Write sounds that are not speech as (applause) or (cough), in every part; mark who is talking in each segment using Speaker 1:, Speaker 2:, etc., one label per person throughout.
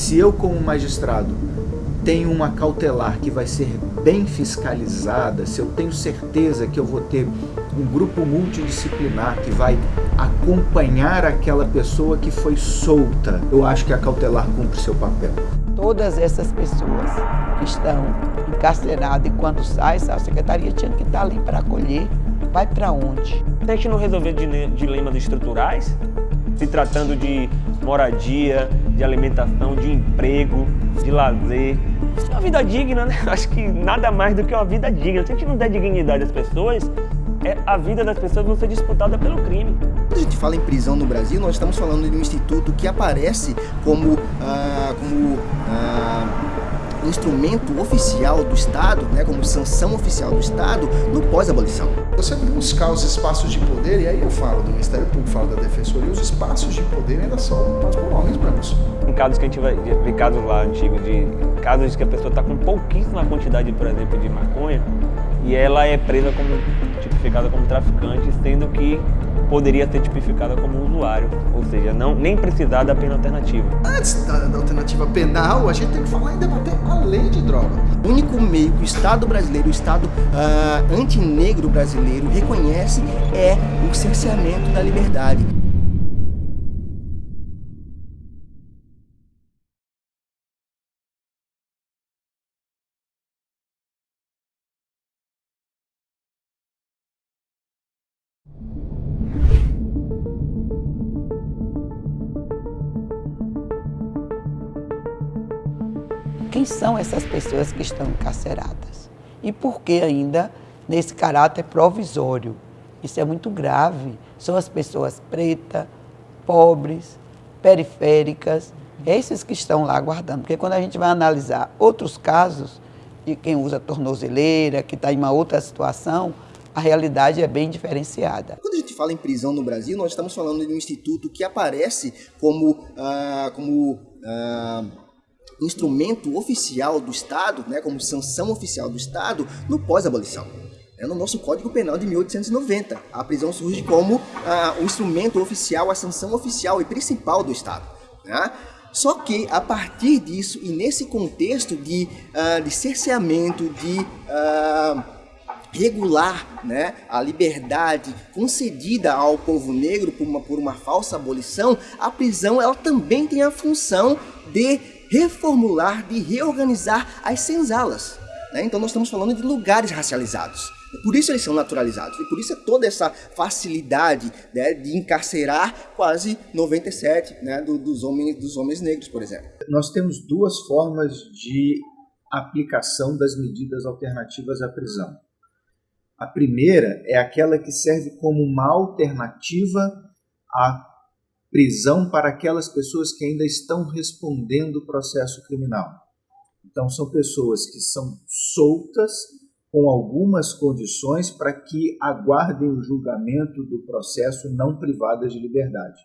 Speaker 1: Se eu, como magistrado, tenho uma cautelar que vai ser bem fiscalizada, se eu tenho certeza que eu vou ter um grupo multidisciplinar que vai acompanhar aquela pessoa que foi solta, eu acho que a cautelar cumpre seu papel.
Speaker 2: Todas essas pessoas que estão encarceradas e quando saem, a secretaria tinha que estar ali para acolher. Vai para onde?
Speaker 3: Se a gente não resolver dilemas estruturais, se tratando de moradia, de alimentação, de emprego, de lazer, uma vida digna, né? (laughs) Acho que nada mais do que uma vida digna. Se a gente não der dignidade às pessoas, é, a vida das pessoas vai ser disputada pelo crime.
Speaker 4: Quando a gente fala em prisão no Brasil, nós estamos falando de um instituto que aparece como, ah, como ah, instrumento oficial do Estado, né, como sanção oficial do Estado, no pós-abolição.
Speaker 5: Você buscar os espaços de poder, e aí eu falo do Ministério Público, falo da Defensoria, os espaços de poder ainda são ocupados por homens brancos.
Speaker 3: Em casos que a gente vai ver casos lá antigos de casos de que a pessoa está com pouquíssima quantidade, por exemplo, de maconha, e ela é presa como tipificada como traficante, sendo que poderia ser tipificada como usuário, ou seja, não, nem precisar da pena alternativa.
Speaker 5: Antes da, da alternativa penal, a gente tem que falar em debater a lei de droga.
Speaker 4: O único meio que o Estado brasileiro, o Estado uh, antinegro brasileiro reconhece é o cerceamento da liberdade.
Speaker 2: Quem são essas pessoas que estão encarceradas? E por que ainda nesse caráter provisório? Isso é muito grave. São as pessoas pretas, pobres, periféricas, esses que estão lá aguardando. Porque quando a gente vai analisar outros casos de quem usa tornozeleira, que está em uma outra situação, a realidade é bem diferenciada.
Speaker 4: Quando a gente fala em prisão no Brasil, nós estamos falando de um instituto que aparece como, ah, como ah, instrumento oficial do Estado, né, como sanção oficial do Estado, no pós-abolição. É no nosso Código Penal de 1890. A prisão surge como ah, o instrumento oficial, a sanção oficial e principal do Estado. Né? Só que, a partir disso, e nesse contexto de, uh, de cerceamento, de uh, regular né, a liberdade concedida ao povo negro por uma, por uma falsa abolição, a prisão ela também tem a função de reformular, de reorganizar as senzalas. Né? Então nós estamos falando de lugares racializados. Por isso eles são naturalizados. E por isso é toda essa facilidade né, de encarcerar quase 97 né, do, dos, homens, dos homens negros, por exemplo.
Speaker 1: Nós temos duas formas de aplicação das medidas alternativas à prisão. A primeira é aquela que serve como uma alternativa à prisão para aquelas pessoas que ainda estão respondendo o processo criminal. Então, são pessoas que são soltas com algumas condições para que aguardem o julgamento do processo não privadas de liberdade.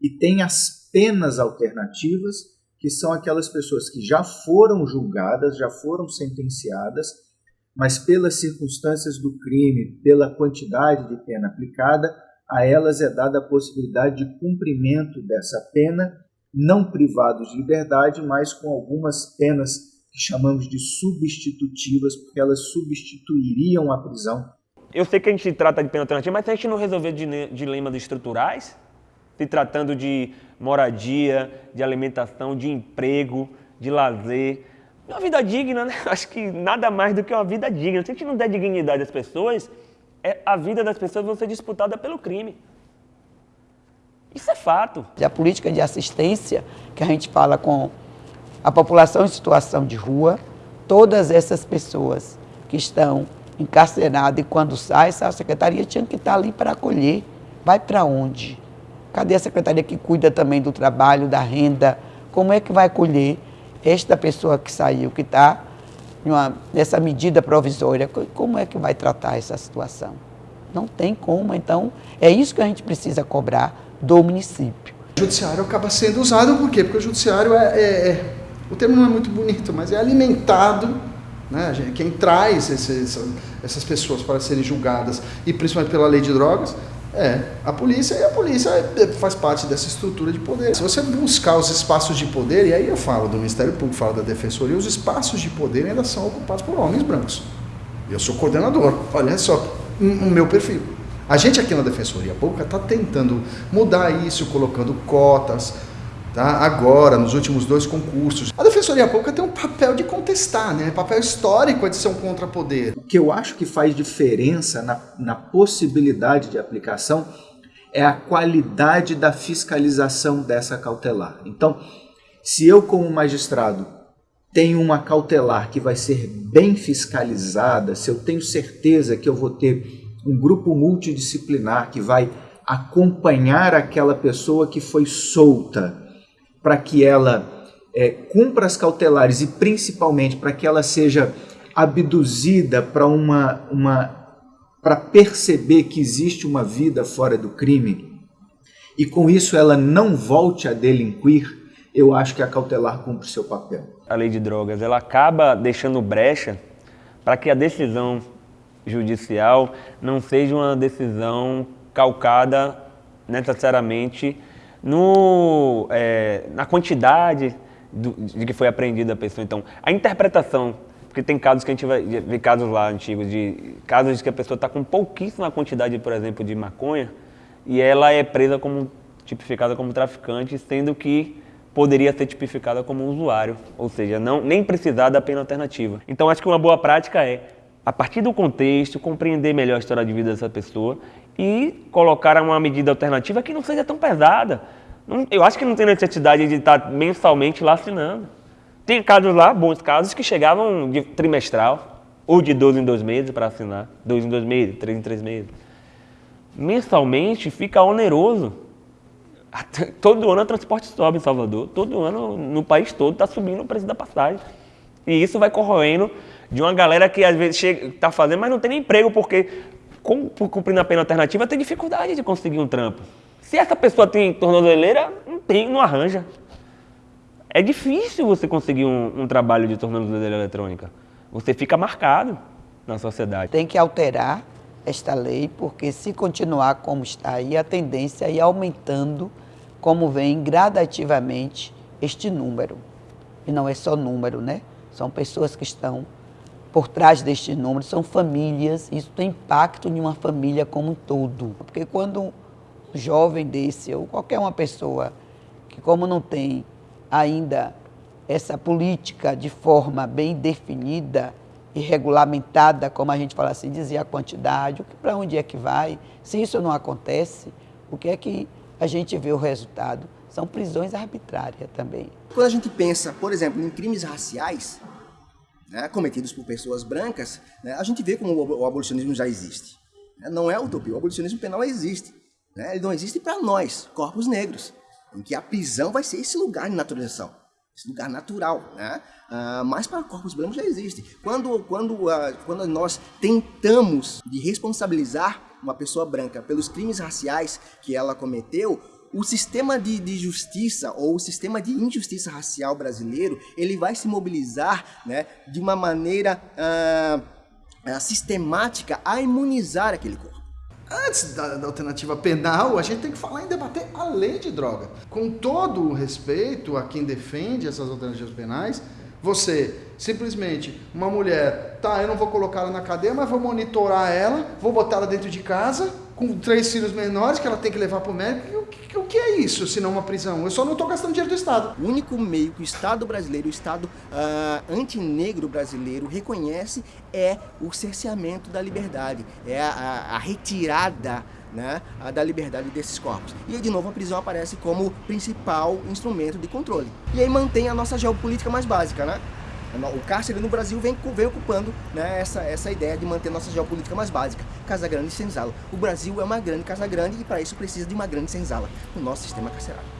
Speaker 1: E tem as penas alternativas, que são aquelas pessoas que já foram julgadas, já foram sentenciadas, mas pelas circunstâncias do crime, pela quantidade de pena aplicada, a elas é dada a possibilidade de cumprimento dessa pena, não privados de liberdade, mas com algumas penas que chamamos de substitutivas, porque elas substituiriam a prisão.
Speaker 3: Eu sei que a gente trata de pena alternativa, mas se a gente não resolver dilemas estruturais, se tratando de moradia, de alimentação, de emprego, de lazer, uma vida digna, né? (laughs) Acho que nada mais do que uma vida digna. Se a gente não der dignidade às pessoas, a vida das pessoas vai ser disputada pelo crime. Isso é fato.
Speaker 2: A política de assistência que a gente fala com a população em situação de rua, todas essas pessoas que estão encarceradas e quando saem, a secretaria tinha que estar ali para acolher. Vai para onde? Cadê a secretaria que cuida também do trabalho, da renda? Como é que vai acolher esta pessoa que saiu, que está nessa medida provisória, como é que vai tratar essa situação? Não tem como, então é isso que a gente precisa cobrar do município.
Speaker 5: O judiciário acaba sendo usado por quê? Porque o judiciário é, é, é o termo não é muito bonito, mas é alimentado, né? quem traz esses, essas pessoas para serem julgadas, e principalmente pela lei de drogas, É, a polícia e a polícia é, faz parte dessa estrutura de poder. Se você buscar os espaços de poder, e aí eu falo do Ministério Público, falo da Defensoria, os espaços de poder ainda são ocupados por homens brancos. Eu sou coordenador, olha só o meu perfil. A gente aqui na Defensoria Pública está tentando mudar isso, colocando cotas, tá? agora, nos últimos dois concursos. A Defensoria Pública tem um papel de contestar, né? papel histórico de ser um contrapoder.
Speaker 1: O que eu acho que faz diferença na, na possibilidade de aplicação é a qualidade da fiscalização dessa cautelar. Então, se eu como magistrado tenho uma cautelar que vai ser bem fiscalizada, se eu tenho certeza que eu vou ter um grupo multidisciplinar que vai acompanhar aquela pessoa que foi solta para que ela é, cumpra as cautelares e principalmente para que ela seja abduzida para uma, uma para perceber que existe uma vida fora do crime e com isso ela não volte a delinquir, eu acho que a cautelar cumpre seu papel.
Speaker 3: A lei de drogas ela acaba deixando brecha para que a decisão judicial não seja uma decisão calcada necessariamente no, é, na quantidade do, de que foi apreendida a pessoa. Então, a interpretação, porque tem casos que a gente vai ver casos lá antigos, de casos de que a pessoa está com pouquíssima quantidade, por exemplo, de maconha, e ela é presa como, tipificada como traficante, sendo que poderia ser tipificada como usuário, ou seja, não, nem precisar da pena alternativa. Então, acho que uma boa prática é, a partir do contexto, compreender melhor a história de vida dessa pessoa e colocar uma medida alternativa que não seja tão pesada. Eu acho que não tem necessidade de estar mensalmente lá assinando. Tem casos lá, bons casos, que chegavam de trimestral, ou de dois em dois meses para assinar. Dois em dois meses, três em três meses. Mensalmente fica oneroso. (laughs) Todo ano o transporte sobe em Salvador, todo ano no país todo está subindo o preço da passagem. E isso vai corroendo de uma galera que às vezes está fazendo, mas não tem nem emprego, porque cumprindo a pena alternativa tem dificuldade de conseguir um trampo. Se essa pessoa tem tornozeleira, não tem, não arranja. É difícil você conseguir um, um trabalho de tornozeleira eletrônica. Você fica marcado na sociedade.
Speaker 2: Tem que alterar esta lei, porque se continuar como está aí, a tendência é ir aumentando, como vem gradativamente este número. E não é só número, né? São pessoas que estão por trás deste número, são famílias, isso tem impacto em uma família como um todo. Porque quando jovem desse, ou qualquer uma pessoa que como não tem ainda essa política de forma bem definida e regulamentada, como a gente fala assim, dizer a quantidade, para onde é que vai, se isso não acontece, o que é que a gente vê o resultado? São prisões arbitrárias também.
Speaker 4: Quando a gente pensa, por exemplo, em crimes raciais, né, cometidos por pessoas brancas, né, a gente vê como o abolicionismo já existe. Não é utopia, o abolicionismo penal existe. Né? Ele não existe para nós, corpos negros, em que a prisão vai ser esse lugar de naturalização, esse lugar natural. Né? Ah, mas para corpos brancos já existe. Quando, quando, ah, quando nós tentamos de responsabilizar uma pessoa branca pelos crimes raciais que ela cometeu, o sistema de, de, justiça ou o sistema de injustiça racial brasileiro ele vai se mobilizar né, de uma maneira ah sistemática a imunizar aquele corpo.
Speaker 5: Antes da, da, alternativa penal, a gente tem que falar em debater a lei de droga. Com todo o respeito a quem defende essas alternativas penais, você simplesmente, uma mulher, tá, eu não vou colocar ela na cadeia, mas vou monitorar ela, vou botar ela dentro de casa, com três filhos menores que ela tem que levar para o médico. O que, é isso, se não uma prisão? Eu só não estou gastando dinheiro do Estado.
Speaker 4: O único meio que o Estado brasileiro, o Estado uh, antinegro brasileiro reconhece é o cerceamento da liberdade, é a, a, a retirada né, da liberdade desses corpos. E aí, de novo, a prisão aparece como principal instrumento de controle. E aí mantém a nossa geopolítica mais básica, né? O cárcere no Brasil vem, vem ocupando né, essa, essa ideia de manter nossa geopolítica mais básica, Casa Grande e Senzala. O Brasil é uma grande Casa Grande e para isso precisa de uma grande senzala, o nosso sistema carcerário.